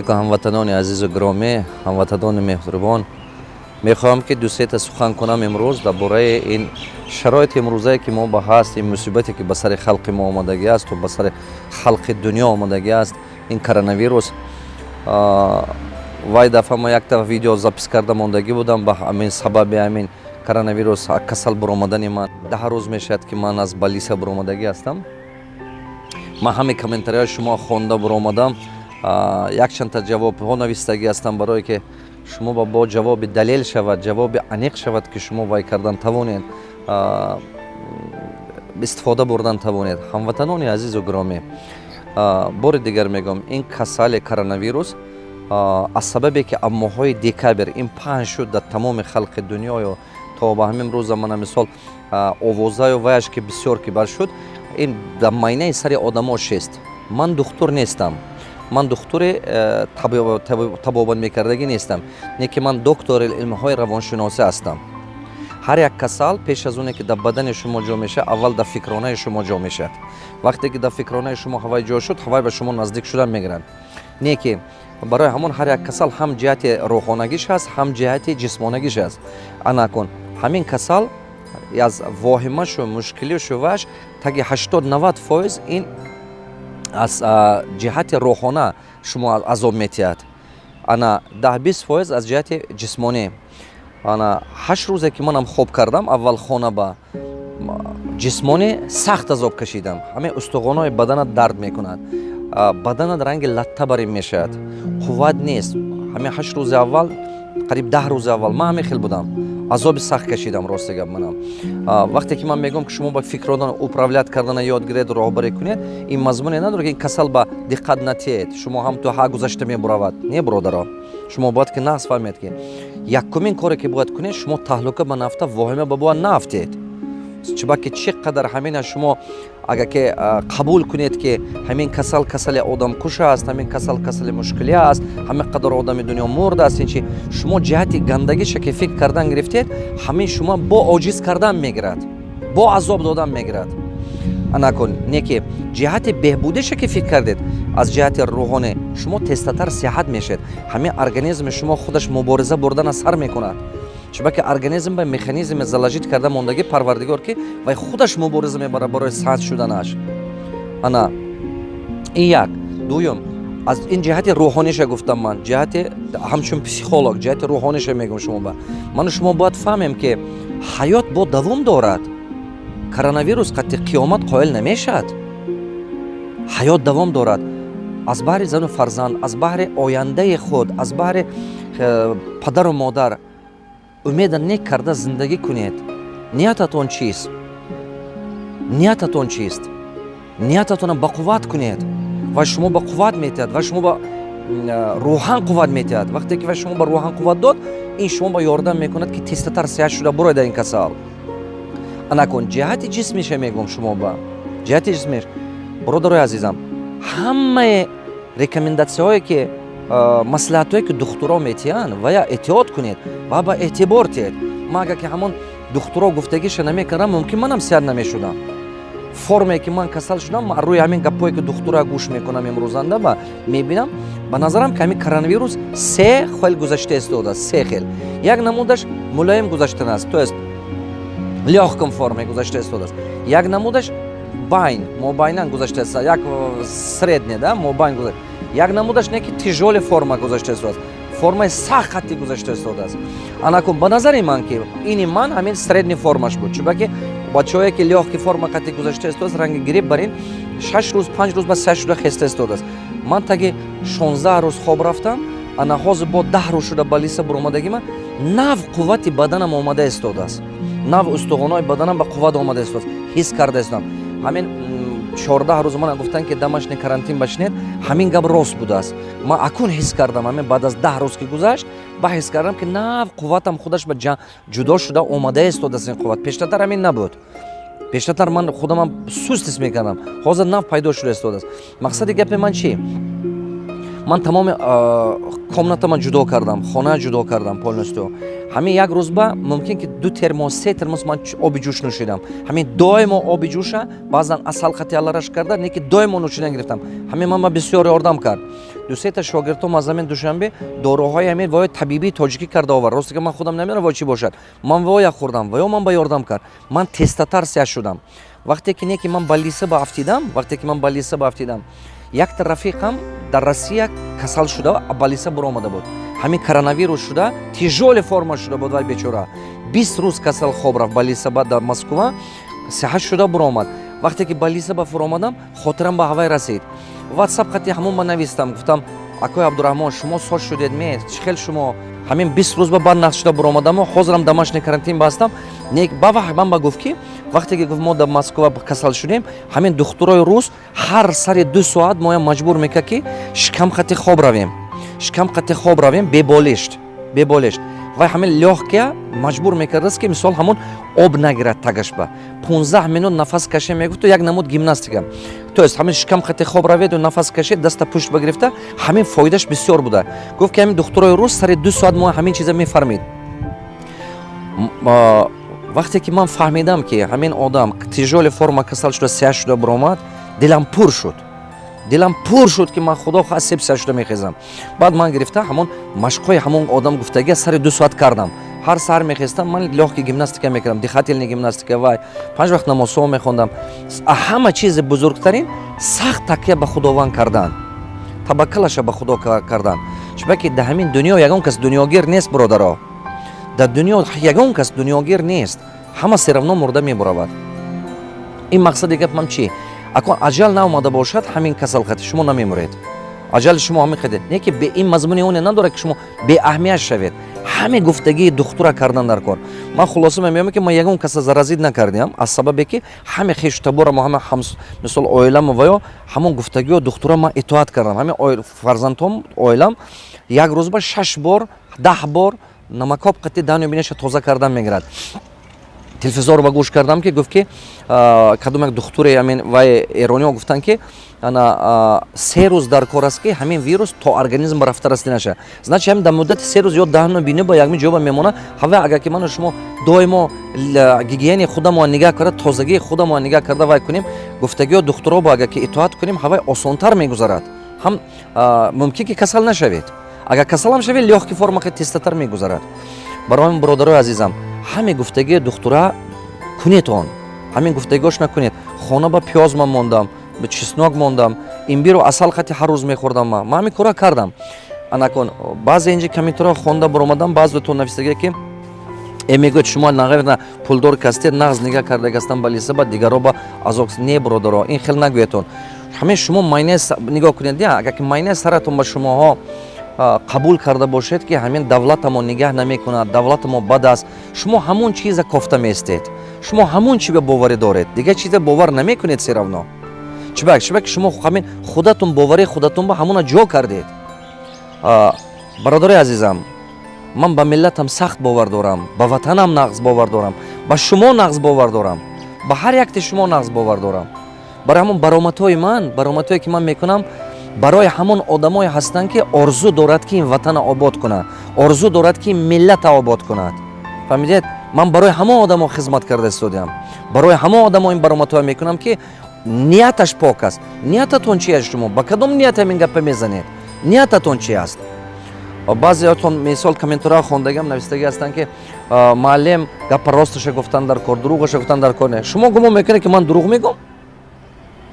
ҳамватанони азизу гиромӣ ҳамватанони меҳрубон мехоҳам ки дусета сухан кунам имрӯз дар бораи ин шароити имрӯзае ки мо ба ҳаст ин мусибате ки ба сари халқи мо омадагӣ аст ва ба сари халқи дунё омадагӣ аст ин коронавирус. Вай дафъа мо як дафъа видео запис карда мондагӣ будам ба ҳамин сабаби ҳамин коронавирус касал буромадани ман. Даҳ рӯз мешавад ки ман аз балиса буромадагӣ ҳастам. Ман ҳамин комментарияи шумо хонда буромадам якчанда ҷавобҳо навистагӣ ҳастам барое ки шумо ба бо ҷавоби далел шавад ҷавоби аниқ шавад ки шумо вай кардан тавонед. Истифода бурдан тавонед. Ҳамватанони азизу гиромӣ бори дигар мегӯям ин касали коронавирус аз сабабе ки аз моҳҳои декабр ин паҳн шуд дар тамоми халқи дунёю то ба ҳамин рӯза мана мисол овозаю ваяш ки бисёр ки бар шуд ин дар майнаи сари одамо шест. Ман духтур нестам ман духтуре э, табобатмекардагӣ нестам не ки ман доктори илмҳои равоншиносӣ ҳастам. Ҳар як касал пеш аз оне ки дар бадани шумо ҷо мешавад аввал дар фикронаи шумо ҷо мешавад. Вақте ки дар фикронаи шумо ҳавай ҷо шуд ҳавай ба шумо наздик шудан мегиранд. Не ки барои ҳамон ҳар як касал ҳам ҷиҳати рӯҳонагиш ҳаст ҳам ҷиҳати ҷисмонагиш ҳаст. Ана кун ҳамин касал аз воҳимашу мушкилишу ваш таги 80-90 фоиз ин аз ҷиҳати рӯҳона шумо азоб метиҳад. Ана даҳ-бист фоиз аз ҷиҳати ҷисмонӣ. Ана ҳашт рӯзе ки манам хоб кардам аввал хона ба ҷисмонӣ сахт азоб кашидам. Ҳамин устухонои баданат дард мекунад. Баданат ранги латта барин мешавад. Қувват нест. Ҳамин ҳашт рӯзи аввал қариб даҳ рӯзи аввал. Ман ҳамин хел будам азоби сахт кашидам рости гап манам. Вақте ки ман мегӯям ки шумо ба фикродан управлят кардана ёд гиред роҳбарӣ кунед ин мазмуне надорад ки ин касал ба диққат натиҳед шумо ҳам то ҳа гузашта мебуравад. Не бародаро шумо бояд ки нағз фаҳмед ки якумин коре ки бояд кунед шумо таҳлука ба нафта воҳима ба бояд нафтед чубаки чӣ қадар ҳамина шумо агар ки қабул кунед ки ҳамин касал касали одамкуш аст ҳамин касал касали мушкилӣ аст ҳамин қадар одами дунё мурдааст ин чи шумо ҷиҳати гандагиша ки фикр кардан гирифтед ҳамин шумо бо оҷиз кардан мегирад бо азоб додан мегирад. Анакун не ки ҷиҳати беҳбудиша ки фикр кардед аз ҷиҳати рӯҳонӣ шумо тестатар сиҳат мешед ҳамин организми шумо худаш мубориза бурдана сар мекунад чубаки организм ба механизме заложит карда мондагӣ парвардигор ки вай худаш мубориза мебарад барои саҳат шуданаш. Ана ин як. Дуюм аз ин ҷиҳати рӯҳониша гуфтам ман. Ҷиҳати ҳамчун психолог ҷиҳати рӯҳониша мегӯм шумо ба. Ману шумо бояд фаҳмем ки ҳаёт бо давом дорад. Коронавирус қатъи қиёмат қоил намешавад. Ҳаёт давом дорад. Аз баҳри зану фарзанд аз баҳри ояндаи худ аз баҳри э, падару модар умеда нек карда зиндагӣ кунед. Ниятатон чист? Ниятатон чист? Ниятатонам ба қувват кунед? Ва шумо ба қувват метиҳад? Ва шумо ба рӯҳан қувват метиҳад? Вақте ки ва шумо ба рӯҳан қувват дод ин шумо ба ёрдам мекунад ки тезтатар сиҳат шуда буроед дар ин касал. Анакун ҷиҳати ҷисмиша мегӯм шумо ба? Ҷиҳати ҷисмиш бародарои азизам ҳамаи рекомендатсияҳое ки маслиҳатҳое ки духтуро метиҳанд вая эҳтиёт кунед ва ба эътибор тиҳед. Ман агар ки ҳамон духтуро гуфтагиша намекардам мумкин манам сиҳат намешудам. Форме ки ман касал шудам рӯи ҳамин гапҳое ки духтура гӯш мекунам имрӯзанда ба мебинам. Ба назарам ки ҳамин коронавирус се хел гузашта истодааст се хел. Як намудаш мулоим гузаштанааст то ест лёгком форме гузашта истодааст як намудаш байн мобайнан гузаштааст як средне да мобайн гузашта як намудаш не ки тижоли форма гузашта истодааст формаи сахт хатти гузашта истодааст анакун ба назари ман ки ини ман ҳамин средни формаш буд. Чӯбаки бачаҳое ки лёҳки форма хатти гузашта истодааст ранги гириб бар ин шаш рӯз панҷ рӯз ба сеа шуда хеста истодааст ман таги шонздаҳ рӯз хоб рафтам ана ҳозир бо даҳ рӯз шуда ба лиса буромадагӣ ман нав қуввати баданам омада истодааст нав устухонои баданам ба қувват омада истодааст ҳис карда истодам ҳамин чордаҳ рӯз мана гуфтанд ки дамашни карантин башинед ҳамин гап рост будааст. Ман акун ҳис кардам ҳамин баъд аз даҳ рӯз ки гузашт ба ҳис кардам ки нав қувватам худаш ба ҷудо шуда омада истодааст ин қувват. Пештартар ҳамин набуд. Пештартар ман худамам суст ҳис мекардам. Ҳозир нав пайдо шуда истодааст. Мақсади гапи ман чи ман тамоми комнатама ҷудо кардам хона ҷудо кардам полностью. Ҳамин як рӯзба мумкин ки ду термос се термос ман оби ҷӯш нӯшидам. Ҳамин доимо оби ҷӯша баъзан асал хати алараш карда не ки доимо нӯшидан гирифтам. Ҳамин ман ба бисёр ёрдам кард. Дусета шогирдом аз ҳамин душанбе доруҳои ҳамин воё табибии тоҷикӣ карда овар росте ки ман худам намедонам вои чӣ бошад? Ман воя хӯрдам воё ман ба ёрдам кард. Ман тестатарсия шудам. Вақте ки не ки ман ба лиса ба афтидам вақте ки ман ба лиса ба афтидам якта рафиқам дар россия касал шуда ба лиса буромада буд. Ҳамин коронавирус шуда тижоли форма шуда буд вай бечора. Бист рӯз касал хоб рафт ба лисаба дар москва сиҳат шуда буромад вақте ки ба лисаба фуромадам хотирам ба ҳавай расид. Ватсап хати ҳамон ба навистам гуфтам акои абдураҳмон шумо соч шудед ме чӣ хел шумо ҳамин бист рӯз ба баъд нақд шуда буромадамо ҳозирам домашний карантин бастам. Бавақт ман ба гуфт ки вақте ки гуфт мо дар москва касал шудем ҳамин духтурои рус ҳар сари ду соат моя маҷбур мекард ки шикамхати хоб равем. Шикамхати хоб равем беболишт беболишт вай ҳамин лёгкия маҷбур мекардааст ки мисол ҳамон об нагирад тагашба 15 минут нафас кашем мегуфту як намуд гимнастика то есть ҳамин шикамхати хоб раведу нафас кашед даста пушт багирифта ҳамин фоидаш бисёр буда. Гуфт ки ҳамин духтурои рус сари ду соат мо ҳамин чиза мефармид. Вақте ки ман фаҳмидам ки ҳамин одам тижоли форма касал шуда сиҳат шуда биромад дилам пур шуд дилам пур шуд ки ман худо хасеб сиҳат шуда мехезам. Баъд ман гирифта ҳамон машқҳои ҳамон одам гуфтагия сари ду соат кардам. Ҳар саҳар мехестам ман лёгки гимнастика мекардам дихательни гимнастика вай панҷ вақт намозҳо мехондам. Ҳама чизи бузургтарин сахт такя ба худованд кардан. Табаккалаша ба худо кардан. Чунки дар ҳамин дунё ягон кас дунёгир нест бародаро дар дунё ягон кас дунёгир нест. Ҳама серавно мурда мебуравад. Ин мақсади гапам чӣ акон аҷал наомада бошад ҳамин касалхати шумо намемуред аҷали шумо ҳамин хеде не ки ин мазмуни оне надорад ки шумо беаҳамият шавед. Ҳаме гуфтагии духтура кардан дар кор. Ман хулоса мемеём ки ман ягон каса заразид накардиам аз сабабе ки ҳаме хештаборамо ҳама мисол оиламо ва ё ҳамон гуфтагио духтура ман итоат кардам. Ҳаме фарзандҳом оилам як рӯзба шаш бор даҳ бор намакоб қати данӯ бинаша тоза кардан мегирад телевизорро ба гӯш кардам ки гуфт ки кадом як духтуре амин вай эрониҳо гуфтанд ки ана се рӯз дар кор аст ки ҳамин вирус то организм рафта расти наша. Значи ҳамин дар муддати се рӯз ё даҳну бини ба якми ҷоба мемонад ҳавай агар ки ману шумо доимо гигиени худамон нигоҳ карда тозагии худамон нигоҳ карда вай кунем гуфтагиҳо духтуроҳо агар ки итоат кунем ҳавай осонтар мегузарад. Ҳам мумкин ки касал нашавед. Агар касалам шавед лёгки форма тестатар мегузарад барои бародарои азизам ҳаме гуфтагии духтура кунед он? Ҳамин гуфтагиҳош накунед? Хона ба пиёз ман мондам ба чеснок мондам имбиру асал хати ҳар рӯз мехӯрдам ман ман ҳамин кора кардам. Анакун баъзе инҷи комментаро хонда баромадам баъзетон нависагия ки э мегӯяд шумо наверна пулдор кастед нағз нигаҳ кардагастан ба лиса ба дигаро ба азок не бародаро ин хел нагӯятон ҳамин шумо майнес нигоҳ кунед агар ки майнес саратон ба шумоҳо қабул карда бошед ки ҳамин давлатамо нигоҳ намекунад. Давлатамо бад аст. Шумо ҳамон чиза кофта меистед шумо ҳамон чи ба боварӣ доред. Дигар чиза бовар намекунед серавно чибак чибак шумо ҳамин худатон боварии худатон ба ҳамона ҷо кардед? Бародари азизам ман ба миллатам сахт бовар дорам ба ватанам нағз бовар дорам ба шумо нағз бовар дорам ба ҳар якти шумо нағз бовар дорам. Барои ҳамон баромадҳои ман баромадҳое ки ман мекунам барои ҳамон одамое ҳастанд ки орзу дорад ки ин ватана обод кунад. Орзу дорад ки миллата обод кунад. Фаҳмидед? Ман барои ҳамон одамо хизмат карда истодиам барои ҳамон одамо ин баромадҳоя мекунам ки нияташ пок аст. Ниятатон чи аст шумо? Ба кадом ният ҳамин гапа мезанед? Ниятатон чи аст? Баъзеатон мисол комментароҳо хондагиам навистагӣ ҳастанд ки муаллим гапа росташа гуфтан дар кор дурӯғаша гуфтан дар кор не. Шумо гумон мекунед ки ман дурӯғ мегӯм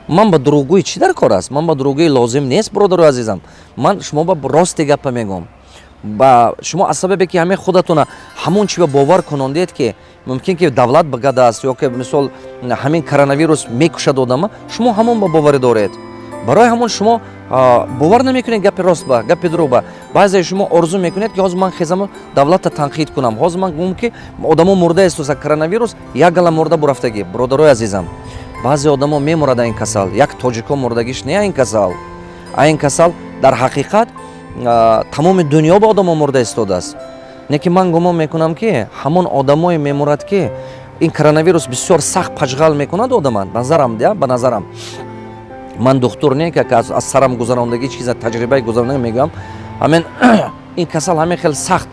ман ба дурӯғгӯӣ чӣ дар кор аст? Ман ба дурӯғгӯӣ лозим нест бародару азизам. Ман шумо ба рости гапа мегӯм ба шумо аз сабабе ки ҳамаи худатона ҳамон чи ба бовар кунондед ки мумкин ки давлат багада аст ё ки мисол ҳамин коронавирус мекушад одама шумо ҳамон ба боварӣ доред. Барои ҳамон шумо бовар намекунед гапи рост ба гапи дурӯғ ба. Баъзе шумо орзу мекунед ки ҳозир ман хезам давлатта танқид кунам. Ҳозир ман гумм ки одамо мурдаесту за коронавирус як гала мурда бурафтагӣ бародарои азизам баъзе одамо мемурад ин касал. Як тоҷико мурдагиш не ин касал. А ин касал дар ҳақиқат тамоми дунё ба одамо мурда истодааст. Не ки ман гумон мекунам ки ҳамон одамое мемурад ки ин коронавирус бисёр сахт паҷғал мекунад одама назарам ба назарам. Ман духтур не ки аз сарам гузарондагӣ чиза таҷрибаи гузарондагӣ мегӯям. Ҳамин ин касал ҳамин хел сахт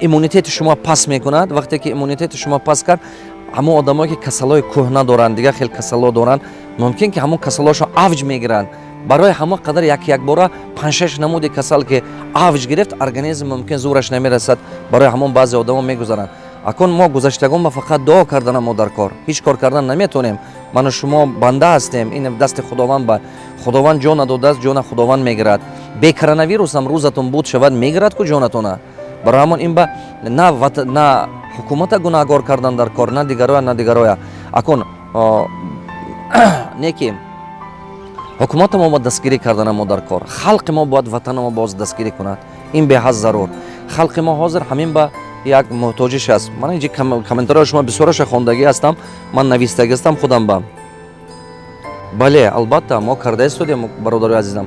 иммунитети шумо паст мекунад. Вақте ки иммунитети шумо паст кард ҳамон одамое ки касалҳои кӯҳна доранд дигар хел касалҳо доранд мумкин ки ҳамон касалҳошон авҷ мегиранд. Барои ҳама қадар як якбора паншаш намуди касал ки авҷ гирифт организм мумкин зӯраш намерасад барои ҳамон баъзе одамо мегузаранд. Акун мо гузаштагон ба фақат дуо кардан мо дар кор. Ҳеҷ кор кардан наметонем. Ману шумо банда ҳастем. Ин дасти худованд ба худованд ҷон надодааст ҷона худованд мегирад. Бе коронавирусам рӯзатон буд шавад мегирад ку ҷонатона барои ҳамон ин ба на на ҳукумата гунаҳгор кардан дар кор на дигароя на дигароя. Акун не ки ҳукумата мо бояд дастгирӣ кардана мо дар кор. Халқи мо бояд ватана мо боз дастгирӣ кунад. Ин беҳад зарур. Халқи мо ҳозир ҳамин ба як муҳтоҷиш аст. Ман инҷи комментарияи шумо бисёраша хондагӣ ҳастам. Ман навистагӣ ҳастам худам ба. Бале албатта мо карда истодем бародари азизам.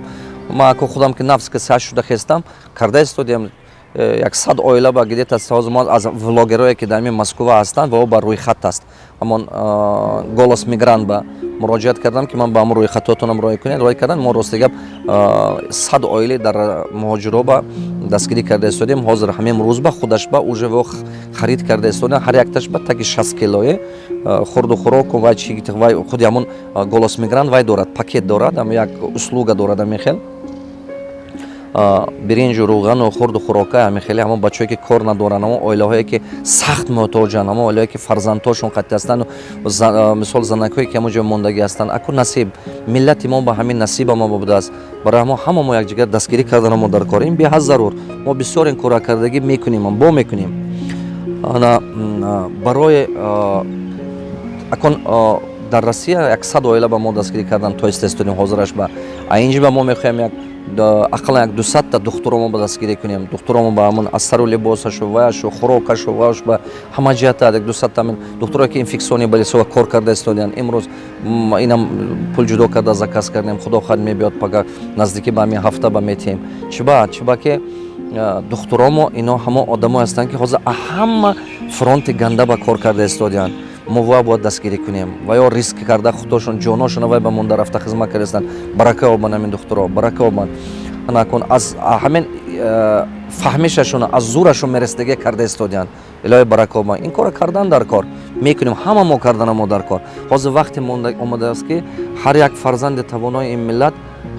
Ма аку худам ки нафс ки саш шуда хестам карда истодем э, як сад оила ба гидета ҳозир мо аз влогерое ки дар ин москва ҳастанд ва о ба рӯйхат аст. Ҳамон э, голос мигрант ба муроҷиат кардам ки ман ба ҳамон рӯйхатотонам роя кунед. Роя кардан мо рости гап сад оиле дар муҳоҷироба дастгирӣ карда истодем ҳозир ҳамин рӯзба худашба уже во харид карда истодем ҳар якташба таги шаст килое хурду хӯроку вай чи вай худи ҳамон голос мигрант вай дорад пакет дорад як услуга дорад амихел биринҷу рӯғану хурду хӯрока ҳами хеле ҳамон бачае ки кор надоранд ҳамон оилаҳое ки сахт муҳтоҷанд ҳамон оилаҳое ки фарзандҳошон қатъи ҳастанд мисол занакҳое ки ҳамон ҷо мондагӣ ҳастанд аку насиб. Миллати мо ба ҳамин насиба мо будааст барои ҳамо ҳама мо якҷигар дастгирӣ кардан мо дар кор. Ин беҳад зарур. Мо бисёр ин коракардагӣ мекунем бо мекунем. Барои акун дар россия як сад оила ба мо дастгирӣ кардан то истестодем ҳозираш ба а инҷи ба мо мехоҳем як ақаллан як дусадта духтуромо ба дастгирӣ кунем. Духтуромо ба ҳамон аз сару либосашу ваяшу хӯрокашу ваяш ба ҳама ҷиҳата як дусадта духтуро ки инфексиони балисова кор карда истодианд имрӯз инам пул ҷудо карда заказ кардем. Худо хад мебиёд пага наздикӣ ба ҳамин ҳафта ба метиҳем. Чиба чиба ки духтуромо ино ҳамон одамое ҳастанд ки ҳозир ҳама фронти ганда ба кор карда истодианд мо вай бояд дастгирӣ кунем. Ва ё риск карда худошон ҷоношона вай ба монда рафта хизмат кардастанд барака обанд ҳамин духтуро барака обанд накун аз ҳамин э, фаҳмишашона аз зӯрашон мерасидагӣ карда истодианд илоҳи барака обанд ин кора кардан дар кор. Мекунем ҳама мо кардана мо дар кор. Ҳозир вақте омадааст ки ҳар як фарзанди тавонои ин миллат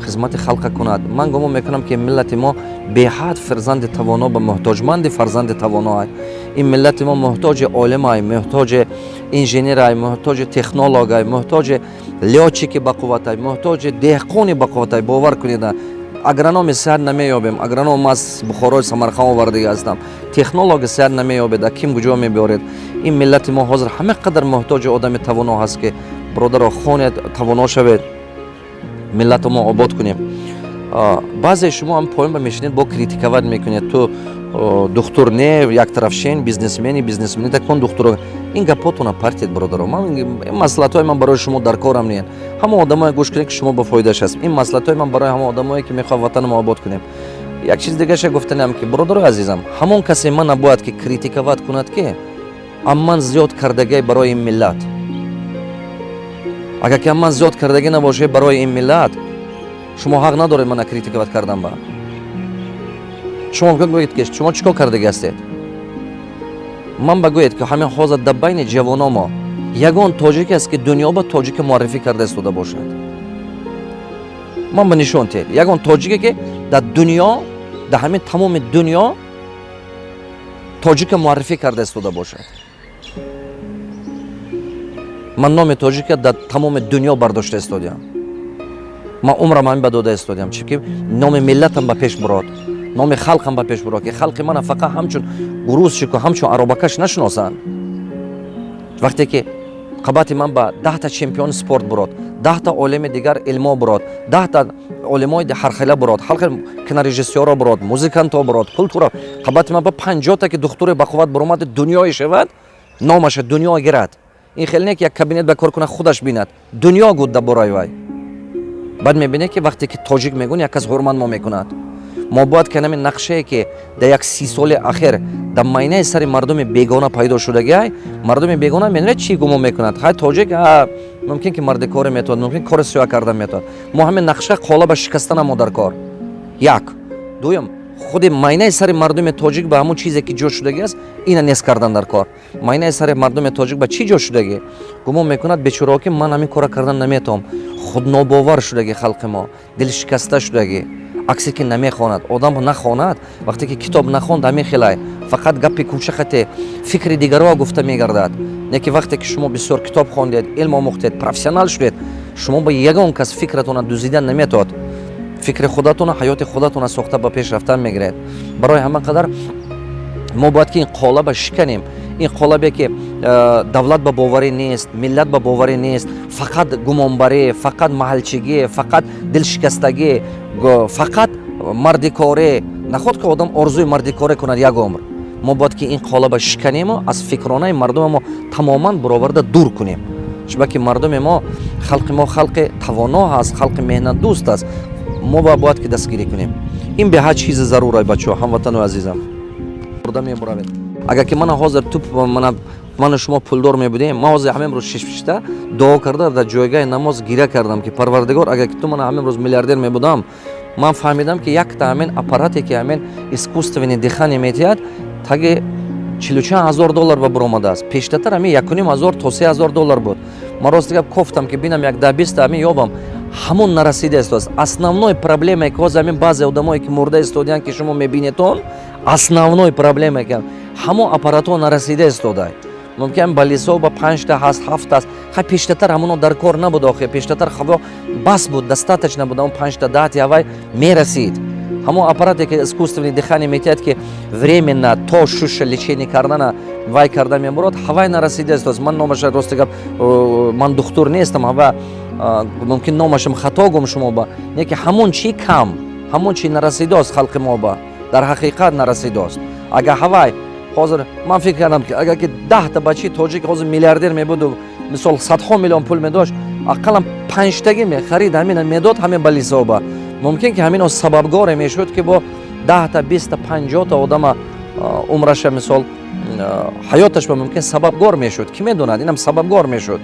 хизмати халқа кунад. Ман гумон мекунам ки миллати мо беҳад фарзанди тавоно ба муҳтоҷманди фарзанди тавоноай. Ин миллати мо муҳтоҷи олимай муҳтоҷи инженерай муҳтоҷи технологай муҳтоҷи лёчики ба қувватай муҳтоҷи деҳқони ба қувватай бовар кунида агрономи сеҳат намеёбем. Агроном аз бухорои самарқан овардага ҳастам. Технологи сеҳат намеёбеда ким куҷо мебиёред ин миллати мо ҳозир ҳама қадар муҳтоҷи одами тавоно ҳаст ки бародаро хонед тавоно шавед? Миллату мо обод кунем. Баъзе шумо ҳам поён ба мешинед бо критикават мекунед. Ту духтур не яктарафшен бизнесмени бизнесмени такон духтуро. Ин гапотона партият бародаро маслиҳатҳои ман барои шумо дар корам ниен ҳама одамое гӯш кунед ки шумо ба фоидаш аст. Ин маслиҳатҳои ман барои ҳама одамое ки мехоҳад ватанамо обод кунем. Як чиз дигаша гуфтанам ки бародарои азизам ҳамон касе ман набояд ки критикават кунад ки амман зиёд кардагиай барои ин миллат. Агар ки амман зиёд кардагӣ набошед барои ин миллат шумо ҳақ надоред мана критикават кардан ба шумо гӯед ки шумо чӣ кор кардаги ҳастед? Ман ба гӯед ки ҳамин ҳозир дар байни ҷавоно мо ягон тоҷике аст ки дунё ба тоҷика муаррифӣ карда истода бошад. Ман ба нишон тед. Ягон тоҷике ки дар дунё дар ҳамин тамоми дунё тоҷика муаррифӣ карда истода бошад. Ман номи тоҷика дар тамоми дунё бардошта истодиам ман умрам ҳамин ба дода истодиам чӣ ки номи миллатам ба пеш бурод номи халқам ба пеш бурод ки халқи мана фақат ҳамчун гурӯзчику ҳамчун аробакаш нашиносанд. Вақте ки қабати ман ба даҳта чемпиони спорт бурод даҳта олими дигар илмо бурод даҳта олимои ҳархела бурод халқи кинорежиссёро бурод музиканто бурод култура қабати ман ба панҷота ки духтуре бақувват буромади дунёе шавад номаша дунё гирад. Ин хеле не ки як кабинет ба кор кунад худаш бинад. Дунё гуд дар бораи вай. Баъд мебинед ки вақте ки тоҷик мегӯн як кас ҳурмат мо мекунад мо бояд ки намин нақшае ки дар як си соли ахир дар майнаи сари мардуми бегона пайдо шудагиай мардуми бегона менед чӣ гумон мекунад? Ҳай тоҷик мумкин ки марди коре метавад мумкин кори сӯя карда метавад мо ҳамин нақша қолаба шикастана мо дар кор. Як. Дуюм худи майнаи сари мардуми тоҷик ба ҳамон чизе ки ҷо шудагӣ аст ина нест кардан дар кор. Майнаи сари мардуми тоҷик ба чӣ ҷо шудагӣ? Гумон мекунад бечорао ки ман ҳамин кора кардан наметавом худнобовар шудагӣ халқи мо дилшикаста шудагӣ аксе ки намехонад. Одам нахонад. Вақте ки китоб нахонд ҳамин хелай. Фақат гапи кӯчахате фикри дигарро гуфта мегардад. Не ки вақте ки шумо бисёр китоб хондед илм омӯхтед профессионал шудед шумо ба ягон кас фикратона дузида наметод. Фикри худатона ҳаёти худатона сохта ба пеш рафтан мегиред. Барои ҳама қадар мо бояд ки ин қолаба шиканем. Ин қолабе ки э, давлат ба боварӣ нест миллат ба боварӣ нест. Фақат гумонбарӣ фақат маҳалчигӣ фақат дилшикастагӣ фақат мардикорӣ наход ки одам орзуи мардикорӣ кунад як умр? Мо бояд ки ин қолаба шиканему аз фикронаи мардуми мо тамоман буроварда дур кунем. Чунки мардуми мо халқи мо халқи тавоно ҳаст халқи меҳнатдӯст аст мо ба бояд ки дастгирӣ кунем. Ин беҳад чизи зарура бачаҳо ҳамватану азизам. Бурда мебуравед. Агар ки мана ҳозир ту ману шумо пулдор мебудем. Ман ҳозир ҳама имрӯз шишпишта дуо карда дар ҷойгоҳи намоз гиря кардам ки парвардигор агар ки ту мана ҳама имрӯз миллиардер мебудам ман фаҳмидам ки якта ҳамин аппарате ки ҳамин искусственни дихани метиҳад таги чилучанд ҳазор доллар ба буромадааст пештартар ҳамин якуним ҳазор то се ҳазор доллар буд. Ман рости гап кофтам ки бинам як да биста ҳамин ёбам ҳамон нарасида истодааст основной проблемае ки ҳозир ҳамин баъзе одамое ки мурда истодиянд ки шумо мебинедон основной проблемае ки ҳамон аппаратҳо нарасида истодаанд мумкин ба лисо ба панҷта ҳаст ҳафт аст ха пештатар ҳамоно дар кор набуд охи пештатар хаво бас буд достаточно буд он панҷта дати авай мерасид. Ҳамон аппарате ки искусственни дихани метиҳад ки временно то шуша лечение кардана вай карда мебурад ҳавай нарасидааст ман номаша рости гап ман духтур нестам ҳава мумкин номашам хато гум шумо ба. Не ки ҳамон чи кам ҳамон чи нарасидааст халқи мо ба. Дар ҳақиқат нарасидааст агар ҳавай ҳозир ман фикр кардам ки агар ки даҳта бачи тоҷик ҳозир миллиардер мебуду мисол садҳо миллион пул медошт ақаллан панҷтагӣ мехарид ҳамина медод ҳамин ба лисоба мумкин ки ҳамино сабабгоре мешуд ки бо даҳта биста панҷота одама умраша мисол ҳаёташба мумкин сабабгор мешуд. Кӣ медонад? Инам сабабгор мешуд.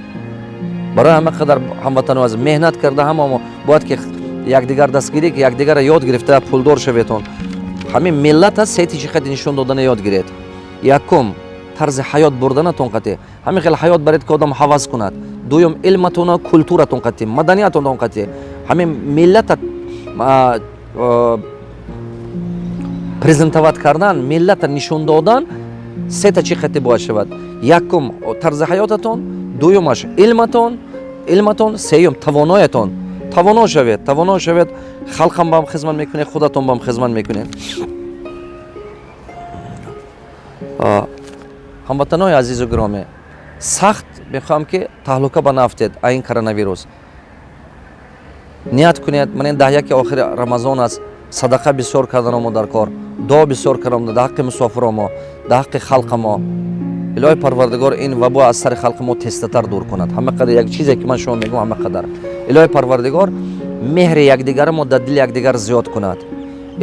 Барои ҳама қадар ҳамватану аз меҳнат карда ҳамамо бояд ки якдигар дастгирӣ ки якдигарро ёд гирифта пулдор шаветон ҳамин миллат аст сети чӣ қади нишон додана ёд гиред якум тарзи ҳаёт бурданатон қати ҳамин хел ҳаёт баред ки одам ҳавас кунад. Дуюм илматона культуратон қати маданиятонтон қати ҳамин миллата презентоват кардан миллата нишон додан сета чӣ қати бояд шавад? Якум тарзи ҳаётатон дуюмаш илматон илматон сеюм тавоноятон. Тавоно шавед тавоно шавед. Халқам баам хизмат мекунед худатон баам хизмат мекунед ҳамватанои азизу гиромӣ сахт мехоҳам ки таҳлука ба нафтед а ин коронавирус. Ният кунед ман ин даҳяки охири рамазон аст садақа бисёр карданомо дар кор дуо бисёр кардам дар ҳаққи мусофиромо дар ҳаққи халқамо илоҳи парвардигор ин вабо аз сари халқи мо тестатар дур кунад. Ҳама қадар як чизе ки ман шумо мегӯм ҳама қадар. Илоҳи парвардигор меҳри якдигарамо дар дили якдигар зиёд кунад.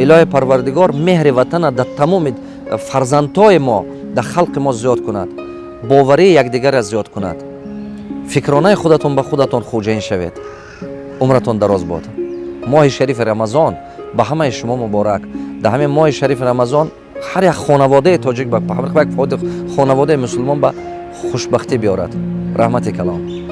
Илоҳи парвардигор меҳри ватана дар тамоми фарзандҳои мо дар халқи мо зиёд кунад боварии якдигарро зиёд кунад. Фикронаи худатон ба худатон хуҷаин шавед. Умратон дароз бод. Моҳи шарифи рамазон ба ҳамаи шумо муборак. Дар ҳамин моҳи шарифи рамазон ҳар як хонаводаи тоҷик ба хонаводаи мусулмон ба хушбахтӣ биёрад. Раҳмати калом